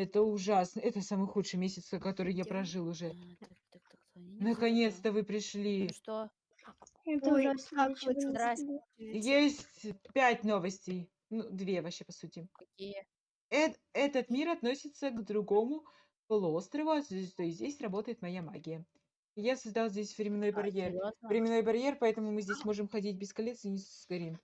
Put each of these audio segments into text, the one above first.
Это ужасно. Это самый худший месяц, который я прожил уже. А, Наконец-то вы Ну пришли. что? Это Ой, ужасно. ничего не Здрасте. знаю. Есть пять новостей. Ну, две вообще, по сути. Какие? Эт- этот мир относится к другому полуострову, а здесь- то есть здесь работает моя магия. Я создал здесь временной А, барьер. серьезно? Временной барьер, поэтому мы здесь можем ходить без колец и не сгорим.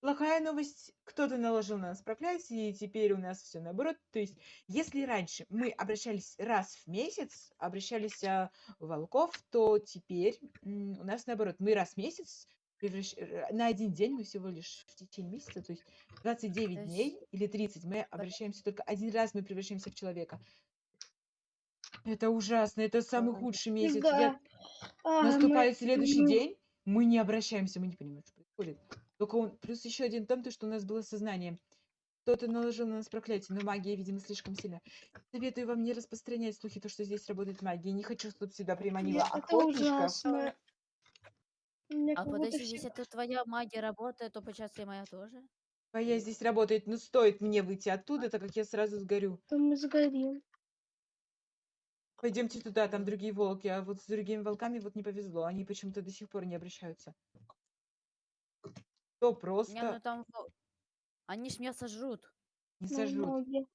Плохая новость, кто-то наложил на нас проклятие, и теперь у нас все наоборот. То есть, если раньше мы обращались раз в месяц, обращались а, в волков, то теперь у нас наоборот. Мы раз в месяц, превращ- на один день мы всего лишь в течение месяца, то есть 29 То есть- дней или 30, мы обращаемся только один раз, мы превращаемся в человека. Это ужасно, это самый худший месяц. Да. Я А, наступает мы- следующий день, мы не обращаемся, мы не понимаем, что происходит. Только он, плюс еще один том, то, что у нас было сознание. Кто-то наложил на нас проклятие, но магия, видимо, слишком сильна. Советую вам не распространять слухи, то, что здесь работает магия. Не хочу, чтобы сюда приманила Нет, это охотничков. ужасно. А подожди, если это твоя магия работает, то получается и моя тоже? Моя здесь работает, но стоит мне выйти оттуда, так как я сразу сгорю. то мы сгорим. Пойдемте туда, там другие волки, а вот с другими волками вот не повезло. Они почему-то до сих пор не обращаются. То Не, ну просто там... во- Они ж меня сожрут. не на сожрут. ноги.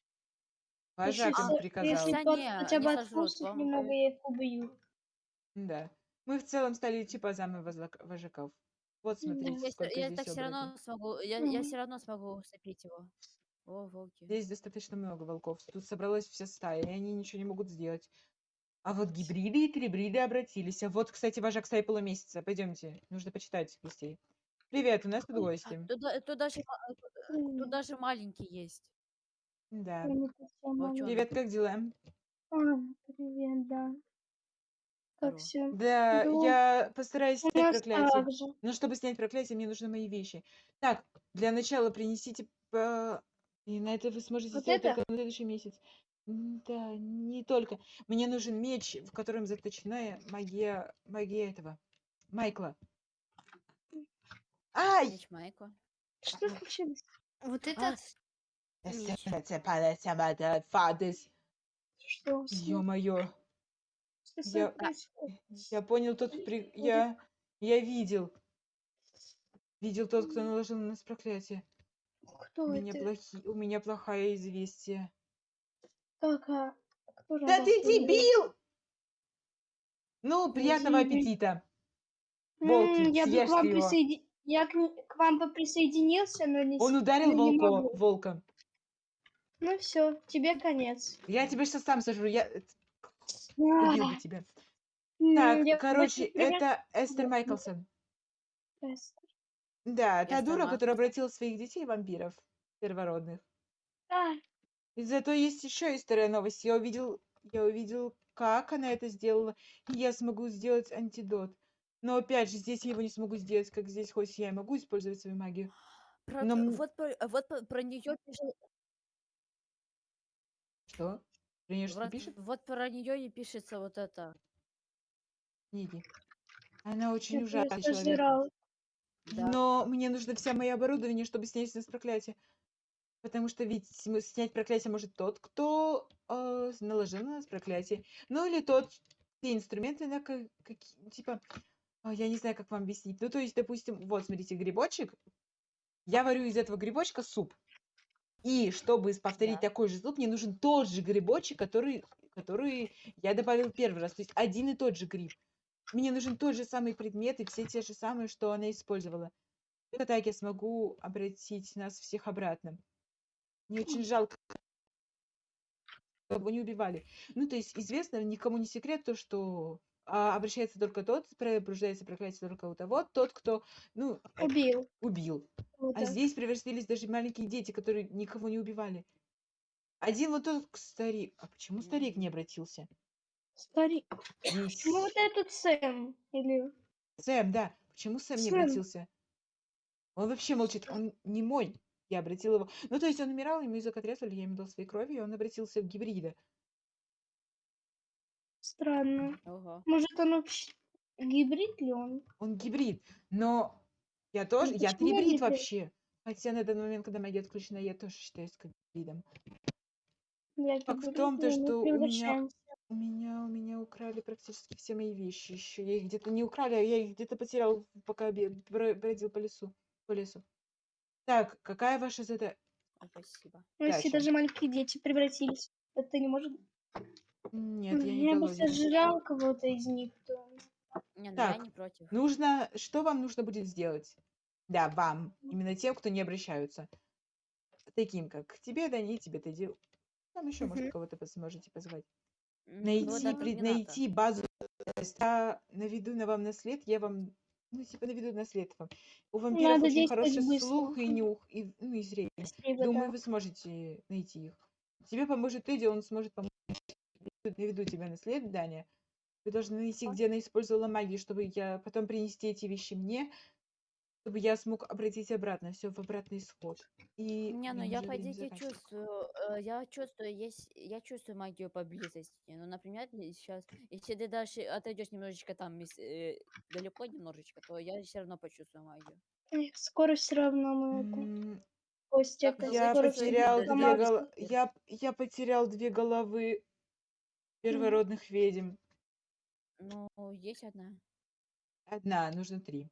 Вожак им со- приказал. Если хотя бы сожрут, отпустит вам немного, говорю. я их убью. Да. Мы в целом стали типа замы возлак- вожаков. Вот смотрите, Я, сколько я здесь так все оборотней. равно смогу, я, я Мгм. все равно смогу усыпить его. О, волки. Здесь достаточно много волков. Тут собралась вся стая, и они ничего не могут сделать. А вот гибриды и трибриды обратились. А вот, кстати, вожак стаи полумесяца. Пойдемте, нужно почитать гостей. Привет, у нас тут гости. Тут, да- тут даже, ма- э, М, тут даже маленький есть. Да. Волчонок. Привет, как дела? А, привет, да. Здорово. Как все? Да, Ну, я постараюсь У снять нас проклятие. так же. Но чтобы снять проклятие, мне нужны мои вещи. Так, для начала принесите... по- И на это вы сможете Вот сделать это? только на следующий месяц. М, Да, не только. Мне нужен меч, в котором заточена магия, магия этого. Майкла. Ай! Майкла. Что случилось? Вот А, это Фадес. Что? Ё-моё. Я-? Я понял тот при... Я... Я видел. Видел тот, кто наложил на нас проклятие. У Кто меня, это? плохи... У меня плохое известие. Так, а кто Да ты дебил! Ну, приятного аппетита. Волки, я бы вам его. Я к, к вам бы присоединился, но не... Он ударил не волко... могу. волка. Ну все, тебе конец. Я тебя сейчас сам сожру. Я э, А, убил бы тебя. м, Так, я короче, это Эстер Да. Майклсон. Эстер. Да, та Эстер дура, которая обратила своих детей в вампиров первородных. А, И зато есть еще история новость. Я увидел, я увидел, как она это сделала, и я смогу сделать антидот. Но опять же, здесь я его не смогу сделать, как здесь, хоть я и могу использовать свою магию. про- Но м- вот про, вот про, про нее пишет, Что? Про нее что вот, пишет? вот про нее и пишется вот это. Книги. Она очень я ужасный просто человек. жрал. Да. Но мне нужно вся мое оборудование, чтобы снять с нас проклятие. Потому что ведь снять проклятие может тот, кто э, наложил на нас проклятие. Ну или тот, те инструменты, на ка- какие, типа, я не знаю, как вам объяснить. Ну то есть, допустим, вот смотрите, грибочек. Я варю из этого грибочка суп. И чтобы повторить Да. такой же суп, мне нужен тот же грибочек, который, который я добавил первый раз. То есть один и тот же гриб. Мне нужен тот же самый предмет и все те же самые, что она использовала. Только так я смогу обратить нас всех обратно. Мне очень жалко, кого не убивали. Ну, то есть известно, никому не секрет то, что а, обращается только тот, пробуждается проклятие только у того, тот, кто, ну, Убил. убил. Вот А так. здесь превратились даже маленькие дети, которые никого не убивали. Один вот тот старик. А почему старик не обратился? Старик. Здесь Ну вот этот Сэм. Или... Сэм, да. Почему Сэм не Сэм. обратился? Он вообще молчит. Он не мой. Я обратил его. Ну, то есть он умирал, ему язык отрезали, я ему дал своей крови, и он обратился в гибрида. Странно. Ого. Может он вообще... Гибрид ли он? Он гибрид. Но я тоже, я почему он трибрид гибрид? вообще. Хотя на данный момент, когда магия отключена, я тоже считаюсь как гибридом. Я Факт в том-то, что у меня, у меня, у меня украли практически все мои вещи еще. Я их где-то не украли, а я их где-то потерял, пока бродил по лесу, по лесу. Так, какая ваша задача? Спасибо. Ну, если даже маленькие дети превратились, это не может... Нет, я не Я бы голоден. сожрал кого-то из них, то... Не, ну я Так, не против. Нужно, что вам нужно будет сделать? Да, вам, именно тем, кто не обращаются. Таким, как тебе, да, не тебе, ты дел. Там еще, может, Мгм. кого-то пос- сможете позвать. М, Найти, это надо. найти базу. То есть Я наведу на вам на след, я вам, ну, типа, наведу на след вам. У вампиров Надо очень действовать хороший быстро. слух и нюх, и, ну, и зрение. Быстрее бы, Думаю, да. вы сможете найти их. Тебе поможет Эдди, он сможет помочь. Наведу тебя на след, Даня. Вы должны найти, где она использовала магию, чтобы я потом принести эти вещи мне, чтобы я смог обратить обратно, все в обратный исход. И Не, ну я по идее чувствую, э, я чувствую, есть, я чувствую магию поблизости. Ну, например, сейчас, если ты дальше отойдешь немножечко там э, далеко немножечко, то я все равно почувствую магию. Эх, Скоро все равно мы Костя, Я потерял две гол... я, я потерял две головы первородных ведьм. Ну, есть одна. Одна, нужно три.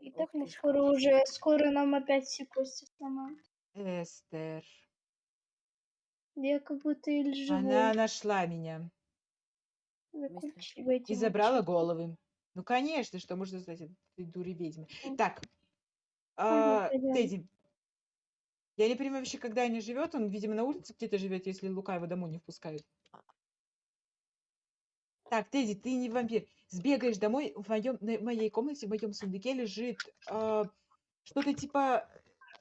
И так мы скоро уже, скоро нам опять все кости сломают. Эстер. Я как будто или живой. Она нашла меня и забрала головы. Ну, конечно, что можно сказать этой дуре ведьмы. Так, а. Тедди, я не понимаю вообще, когда они живет. Он, видимо, на улице где-то живет, если Лука его домой не впускает. Так, Тедди, ты не вампир. Сбегаешь домой, в, моем, в моей комнате, в моем сундуке лежит а, что-то типа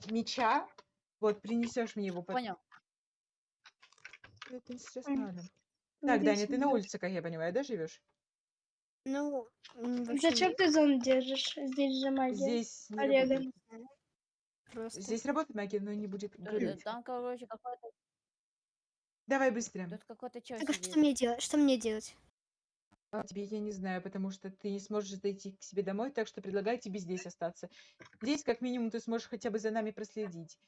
меча. Вот, принесешь мне его. по- Понял. Это сейчас надо. Так, Даня, Надеюсь, ты на улице, как я понимаю, да, живешь? Ну, вообще Зачем ты зон держишь? Здесь же магия. Здесь не Олега. Просто... Здесь работает магия, но не будет гореть. Там, короче, какой-то, Давай быстрее. тут какой-то чел Так а что мне делать? Что мне делать? А тебе я не знаю, потому что ты не сможешь дойти к себе домой, так что предлагаю тебе здесь остаться. Здесь, как минимум, ты сможешь хотя бы за нами проследить.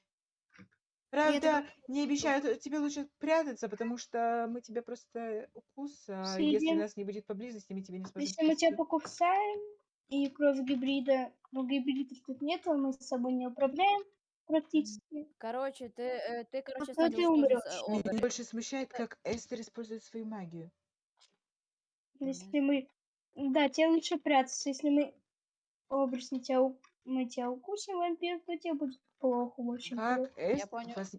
Правда, не обещаю, тебе лучше прятаться, потому что мы тебя просто укус, а если нас не будет поблизости, мы тебя не сможем Если мы тебя покусаем, и кровь гибрида, ну гибридов тут нету, мы с собой не управляем практически. Короче, ты, э, ты, короче, то ты садишься тоже умрёшь. с, э, Меня больше смущает, как Эстер использует свою магию. Если мы... Да, тебе лучше прятаться. Если мы образно тебя, у- мы тебя укусим, вампир, то тебе будет плохо, очень Как. Эстер понял. вас...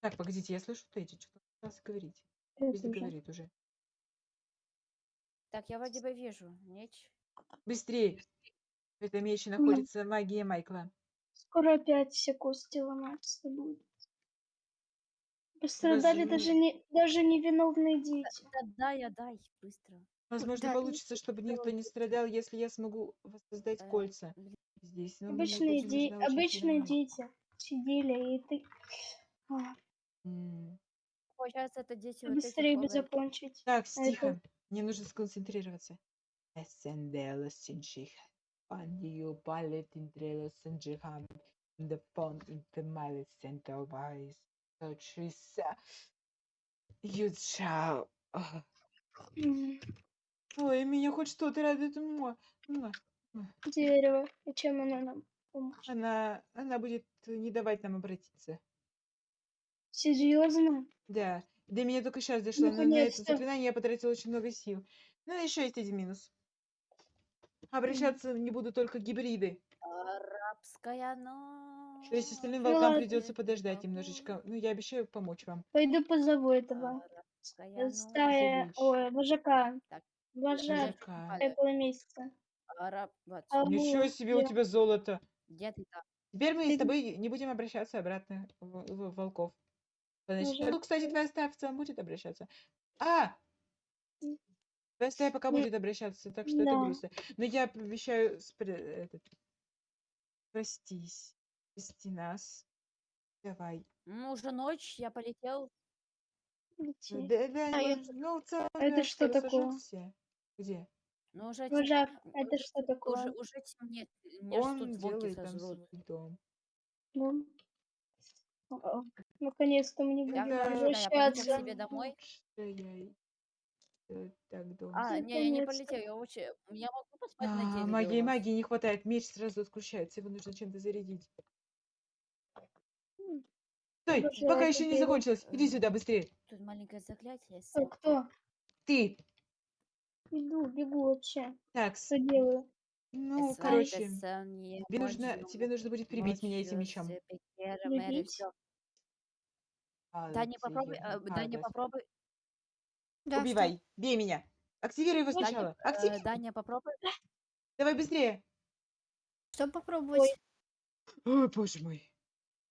Так, погодите, я слышу Тедди, что-то пытался говорить. Это Тедди уже. говорит уже. Так, я вроде бы вижу. Меч. Быстрее! В этом мече находится магия Майкла. Скоро опять все кости ломаться будут. Пострадали Даже- даже, не, даже невиновные дети. Да, дай, я дай, быстро. Возможно, да, получится, чтобы никто не страдал, если я смогу воссоздать Э, кольца здесь. Но мне Обычные, очень де- нужна очень обычные сильная дети сидели, и ты... А, М. Получается, это дети вот Быстрее бы закончить. Так, А это- тихо. Мне нужно сконцентрироваться. Ascendela Sinchiha. On you ballet in Drelo Sinchiham. The pond in the malice center wise. So Trisa. You shall. Ой, меня хоть что-то радует. Дерево. И чем оно нам поможет? Она, она будет не давать нам обратиться. Серьезно? Да, до меня только сейчас дошло, но на это заклинание я потратила очень много сил. Ну, еще есть один минус. Обращаться не буду только гибриды. Арабская ночь. То есть остальным волкам ладно. придется подождать немножечко. Ну, я обещаю помочь вам. Пойду позову этого. Арабская ночь. Стая... Ой, вожака. Так, Вожак Вожака. Этого месяца. Араб... Вот, А Ничего себе у я- тебя золото. где ты там? Теперь мы с тобой не будем обращаться обратно в, в волков. Значит, ну, кстати, твоя целом будет обращаться. А! Твоя стая пока Ну, будет обращаться, так что это да. грустно. Но я обещаю спре- этот, простись. Прости нас. Давай. Ну, уже ночь, я полетел. Лети. Да, да, А, я ну, ну, Это что такое? сожжётся. Где? Ну, уже, тем- Вожак, м, это уже- что такое? Уже, уже темнеет. Он делает там свой дом. Ну, Наконец-то мне Я, будем короче, да, я возвращаться. себе домой. Э, Так, дом. А, не, я не Наконец-то. полетел, я очень... Я могу поспать на А, дереве у магии, вас? магии не хватает. Меч сразу отключается. Его нужно чем-то зарядить. М, Стой, Обожаю пока это еще не дерево. закончилось. Иди сюда быстрее. Тут маленькое заклятие. Кто? сет. Кто? Ты. Иду, бегу вообще. Так, Что делаю? ну, короче, тебе нужно, тебе нужно будет прибить меня этим мечом. Прибить? всё. А, Да, не попробуй, а, а, да, не попробуй, Да, что? Убивай, бей меня. Активируй его Ой, сначала. э, Активируй. да, не попробуй. Давай быстрее. Что попробовать? Ой, боже мой.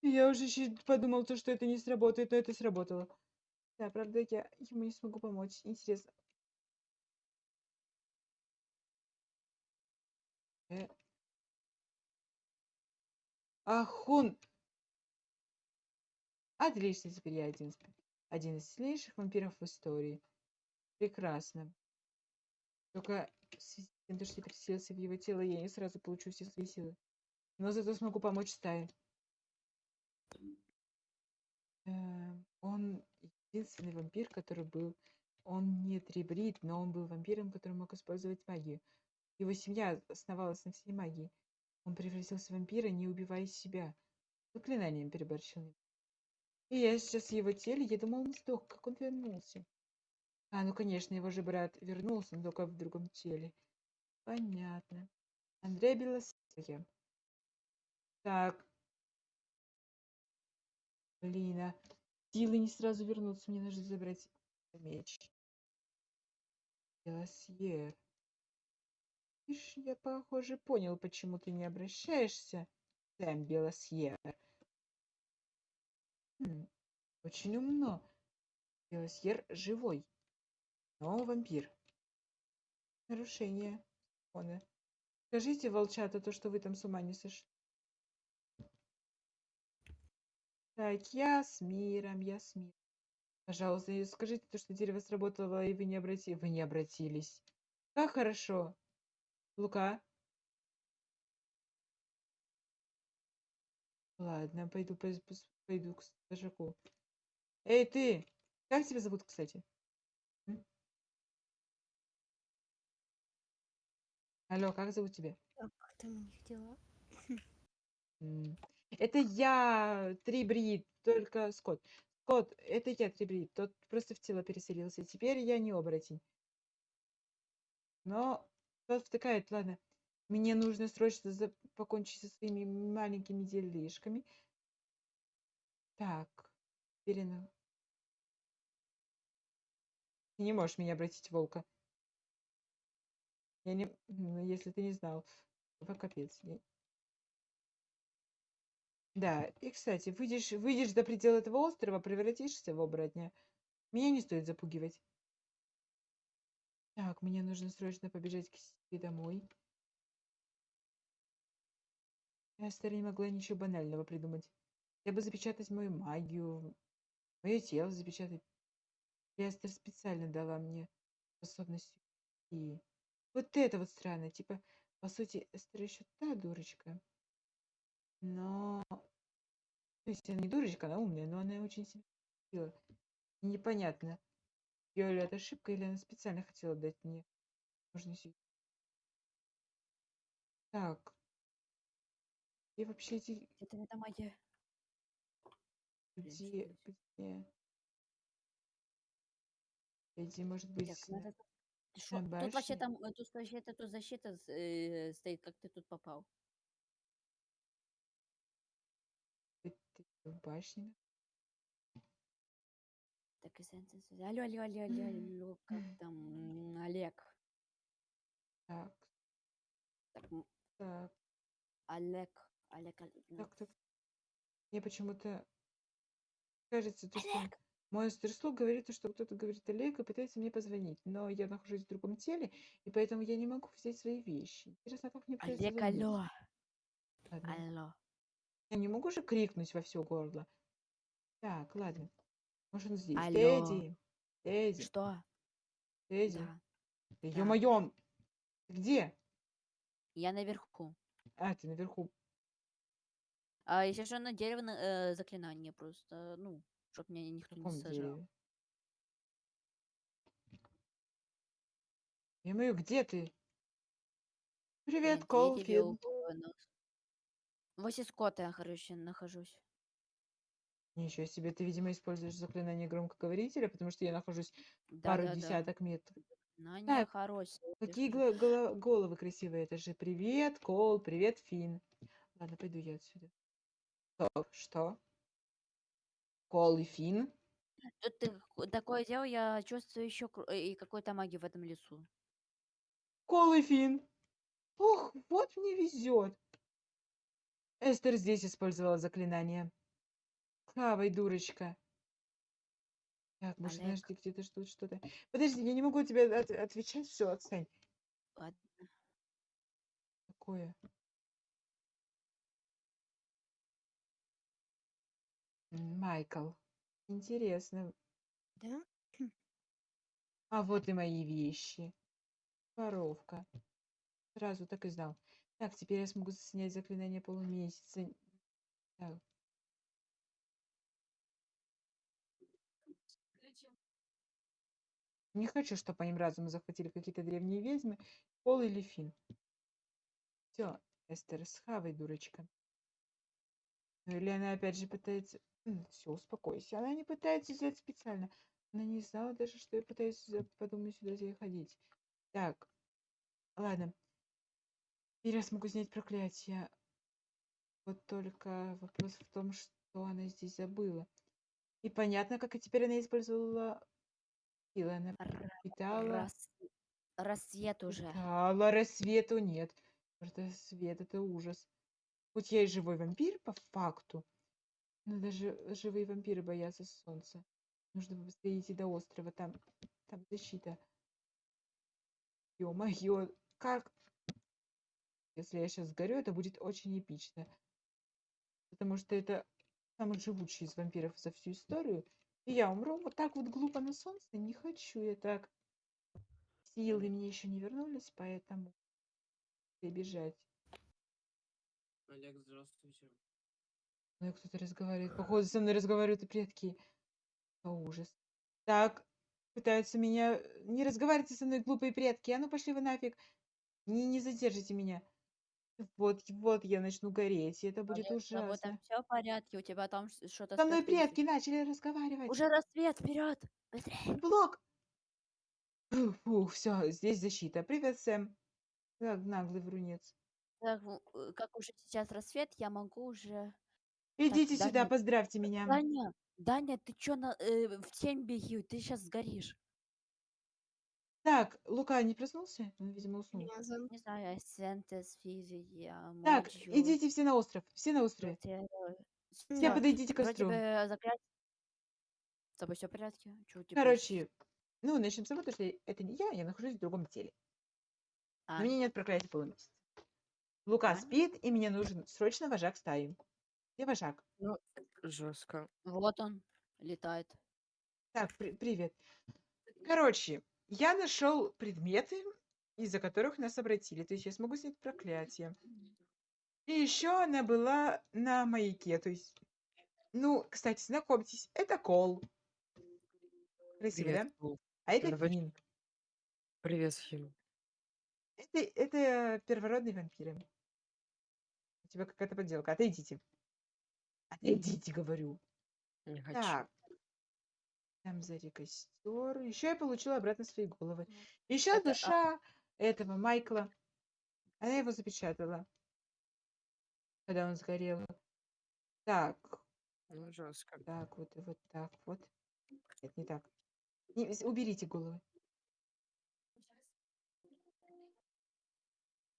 Я уже подумал, то, что это не сработает, но это сработало. Да, правда, я ему не смогу помочь. Интересно. Э. Ах, он... Отлично, теперь я один, один из сильнейших вампиров в истории. Прекрасно. Только в связи с переселился в его тело, я не сразу получу все свои силы. Но зато смогу помочь стае. Э, Он единственный вампир, который был... Он не трибрид, но он был вампиром, который мог использовать магию. Его семья основалась на всей магии. Он превратился в вампира, не убивая себя. Заклинанием переборщил. И я сейчас в его теле, я думал, он сдох, как он вернулся. А, ну конечно, его же брат вернулся, но только в другом теле. Понятно. Андрей Белосия. Так. Блин, а силы не сразу вернутся, мне нужно забрать меч. Белосьер. Ишь, я, похоже, понял, почему ты не обращаешься, Сэм Белосьер. Хм, очень умно. Белосьер живой, но вампир. Нарушение закона. Скажите, волчата, то, что вы там с ума не сошли. Так, я с миром, я с миром. Пожалуйста, скажите то, что дерево сработало, и вы не обрати... Вы не обратились. Как хорошо. Лука? Ладно, пойду, пос- пойду к стажаку. Эй, ты! Как тебя зовут, кстати? Алло, как зовут тебя? Как там у них дела? М, Это я, Трибрид, только Скотт. Скотт, это я, Трибрид. Тот просто в тело переселился. Теперь я не оборотень. Но тот втыкает, ладно. Мне нужно срочно за- покончить со своими маленькими делишками. Так, теперь она- Ты не можешь меня обратить в волка. Я не... ну, Если ты не знал. Вот капец. я- Да, и, кстати, выйдешь, выйдешь до предела этого острова, превратишься в оборотня. Меня не стоит запугивать. Так, мне нужно срочно побежать к себе домой. Я старая не могла ничего банального придумать. Я бы запечатать мою магию, мое тело запечатать. Лестер специально дала мне способность и вот это вот странно. Типа, по сути, Эстер еще та дурочка. Но... То есть она не дурочка, она умная, но она очень сильно хотела. Непонятно, ее ли это ошибка, или она специально хотела дать мне возможность. Так. И вообще эти... Это не магия. Где... Где... Эти, может быть, Так, на- надо... Ты шо? Тут вообще там, э, тут вообще тут защита э, стоит, как ты тут попал. Ты в башне? Так и сенсенс. Алло, алло, алло, алло, алло, как там, Олег? Так, Так, так, Олег, Олег, Олег, ну, так, так. Мне почему-то кажется, то, что Олег, монстр слух говорит, то, что кто-то говорит Олег и пытается мне позвонить, но я нахожусь в другом теле, и поэтому я не могу взять свои вещи. Интересно, как мне пытаются Олег, звонить? алло, Ладно, алло. я не могу же крикнуть во все горло. Так, ладно. Может, он здесь. Алло. Тедди, Тедди, Что? Тедди. Да, Да да. ё-моё, ты где? я наверху. А, ты наверху. А если что, на дерево на- э, заклинание просто, ну, чтоб меня никто не сажал. дереве? Я мою, где ты? Привет, На Кол, дереве Финн. у нас. Возле скота я, короче, нахожусь. Ничего себе, ты, видимо, используешь заклинание громкоговорителя, потому что я нахожусь Да, пару да, да. десяток метров. Знание Так, хорошее. Какие гла- гола- головы красивые. Это же привет, Кол, привет, Финн. Ладно, пойду я отсюда. Стоп, что? Кол и Финн? Тут ты х- такое дело, я чувствую еще и какой-то магии в этом лесу. Кол и Финн. Ох, вот мне везет. Эстер здесь использовала заклинание. Хавай, дурочка. Так, может, Олег. подожди, где-то тут что-то. Подожди, я не могу тебе от- отвечать. Все, отстань. Ладно. Такое. Майкл. Интересно. Да? А вот и мои вещи. Воровка. Сразу так и знал. Так, теперь я смогу снять заклинание полумесяца. Так. Не хочу, чтобы моим разумом захватили какие-то древние ведьмы. Пол или Фин. Все, Эстер, схавай, дурочка. Или она опять же пытается... Все, успокойся. Она не пытается сделать специально. Она не знала даже, что я пытаюсь подумать сюда заходить. Так, ладно. Теперь я смогу снять проклятие. Вот только вопрос в том, что она здесь забыла. И понятно, как и теперь она использовала силы. Она питала... рас- Рассвет уже. Питала рассвету нет. Рассвет это ужас. Хоть я и живой вампир по факту, но даже живые вампиры боятся солнца. Нужно быстрее идти до острова, там, там защита. Ё-моё, как? Если я сейчас сгорю, это будет очень эпично. Потому что это самый живучий из вампиров за всю историю. И я умру вот так вот глупо на солнце. Не хочу я так. Силы мне еще не вернулись, поэтому бежать. Олег, здравствуйте. Ну, кто-то разговаривает. Походу, со мной разговаривают и предки. О, ужас. Так, пытаются меня... Не разговаривайте со мной, глупые предки. А ну, пошли вы нафиг. Не, не задержите меня. Вот, вот я начну гореть, и это будет Олег, с тобой ужасно. там все в порядке, у тебя там ш- что-то Со мной предки начали разговаривать. Уже рассвет, вперед! Быстрее! Блок! Фух, все, здесь защита. Привет, Сэм. Так, наглый врунец. Так, в- э, как уже сейчас рассвет, я могу уже... Идите Так, сюда, Даня, поздравьте меня. Даня, Даня, ты чё на, э, в тень беги, ты сейчас сгоришь. Так, Лука не проснулся? Он, видимо, уснул. Мязан. Не знаю, Сентес, Физия, Так, Моджио, идите все на остров. Все на острове. Протеро. Все Да. подойдите к Вроде костру. бы заклятие. С тобой все в порядке? Чё у тебя Короче, ну, начнем с того, что это не я, я нахожусь в другом теле. А, Но у меня нет проклятия полумесяца. Лука спит, и мне нужен срочно вожак стаи. Где вожак? Жестко. вот он летает. Так, при- привет. Короче, я нашел предметы, из-за которых нас обратили. То есть я смогу снять проклятие. И еще она была на маяке. То есть, ну, кстати, знакомьтесь, это Кол. Красиво, Привет, да? А это Давай. Финн. Привет, Хим. Это, это первородные вампиры. Тебя какая-то подделка. Отойдите. Отойдите, говорю. Не хочу. Так. Там сзади костер. Еще я получила обратно свои головы. Еще Это, а- душа этого Майкла. Она его запечатала. Когда он сгорел. Так. Ну, жестко. Так, вот и вот так вот. Нет, не так. Не, уберите головы.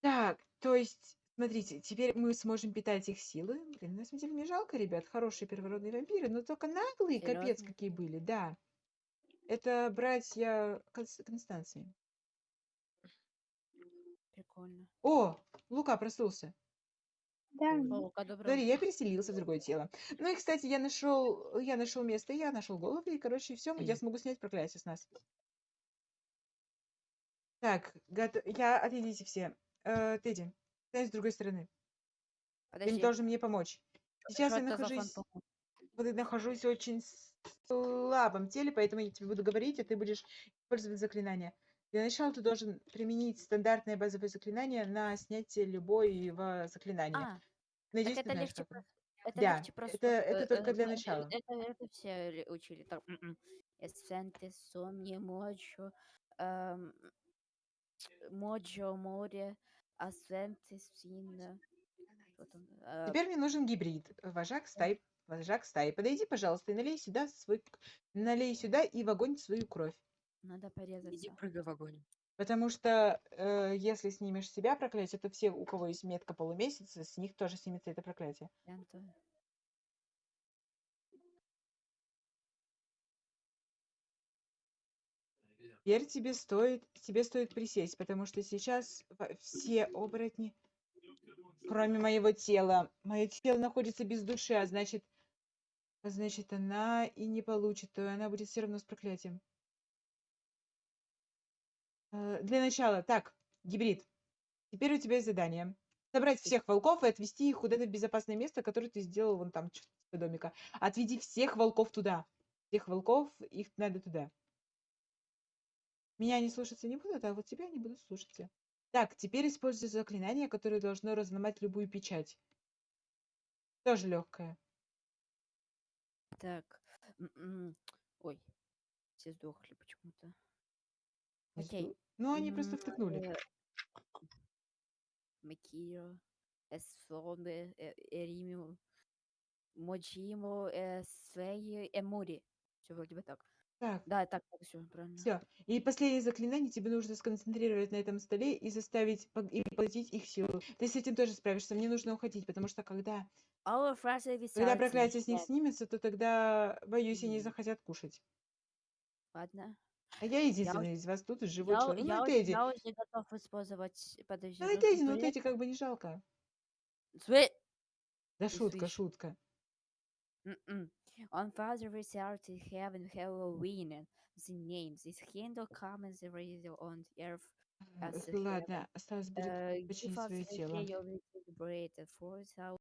Так, то есть, смотрите, теперь мы сможем питать их силы. Блин, на самом деле мне жалко, ребят, хорошие первородные вампиры, но только наглые, капец, какие были, да. Это братья Конс- Констанции. Прикольно. О, Лука проснулся. Да, Лука, Смотри, я переселился в другое тело. Ну и, кстати, я нашел, я нашел место, я нашел голову, и, короче, все, я смогу снять проклятие с нас. Так, гото- я, отойдите все. Э, Тедди, с другой стороны. Ты Подожди, должен мне помочь. Сейчас я Что это за нахожусь, фантом? вот я нахожусь в очень с- слабом теле, поэтому я тебе буду говорить, а ты будешь использовать заклинание. Для начала ты должен применить стандартное базовое заклинание на снятие любого заклинания. А, так Надеюсь, ты это знаешь, легче как оно. просто. Это Да, легче просто. это, это э, только для э, начала. Это, это все ли- учили. Так, м-м. Эссенте, сомни, моджо, эм, моджо, море, э, Теперь мне нужен гибрид. Вожак стаи. Вожак стаи. Подойди, пожалуйста, и налей сюда свой... к- Налей сюда и в огонь свою кровь. Надо Иди порезаться. прыгай в огонь. Потому что э, если снимешь себя проклятие, то все, у кого есть метка полумесяца, с них тоже снимется это проклятие. Ленту. Теперь тебе стоит, тебе стоит присесть, потому что сейчас все оборотни, кроме моего тела, мое тело находится без души, а значит, а значит, она и не получит, то она будет все равно с проклятием. Э, Для начала, так, гибрид. Теперь у тебя есть задание. Собрать всех волков и отвести их куда-то в безопасное место, которое ты сделал вон там, домика. Отведи всех волков туда. Всех волков, их надо туда. Меня они слушаться не будут, а вот тебя они будут слушаться. Так, теперь используй заклинание, которое должно разломать любую печать. Тоже легкое. Так. м-м. Ой. Все сдохли почему-то. Окей. Ну, они просто втыкнули. э, Макиро, Эсфоме, э, Эримио, Моджимо, Эсвеи, Эмури. Все вроде бы так. Так, Да, так, все правильно. все. И последнее заклинание тебе нужно сконцентрировать на этом столе и заставить пог- и поглотить их силу. Ты с этим тоже справишься. Мне нужно уходить, потому что когда, когда проклятие с них снимется, то тогда, боюсь, они захотят кушать. Ладно. А я единственный из вас тут живой Я, человек. я, Ну, уже, Тедди. я уже готов использовать... Подожди. Ну, и ну, Тедди, ну, Тедди как бы не жалко. све- Да шутка, шутка. М-м. On Father result to heaven Halloween. The names is Kindle commons radio on the earth. А, As эх, a Ладно, осталось будет Uh, починить give us свое the тело.